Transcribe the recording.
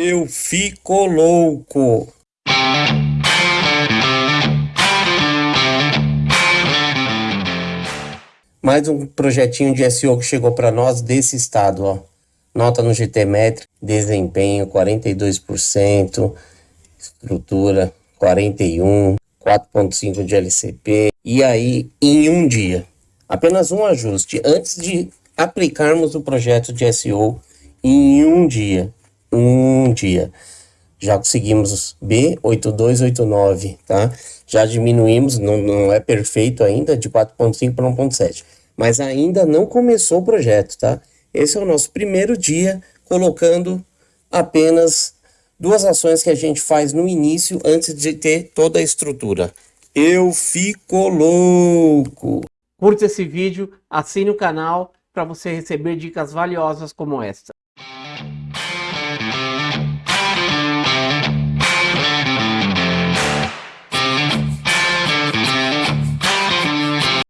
Eu fico louco. Mais um projetinho de SEO que chegou para nós desse estado, ó. Nota no GTmetri, desempenho 42%, estrutura 41, 4.5 de LCP. E aí, em um dia, apenas um ajuste antes de aplicarmos o projeto de SEO em um dia, um dia. Já conseguimos B8289, tá? Já diminuímos, não, não é perfeito ainda, de 4.5 para 1.7. Mas ainda não começou o projeto, tá? Esse é o nosso primeiro dia colocando apenas duas ações que a gente faz no início antes de ter toda a estrutura. Eu fico louco! Curta esse vídeo, assine o canal para você receber dicas valiosas como esta.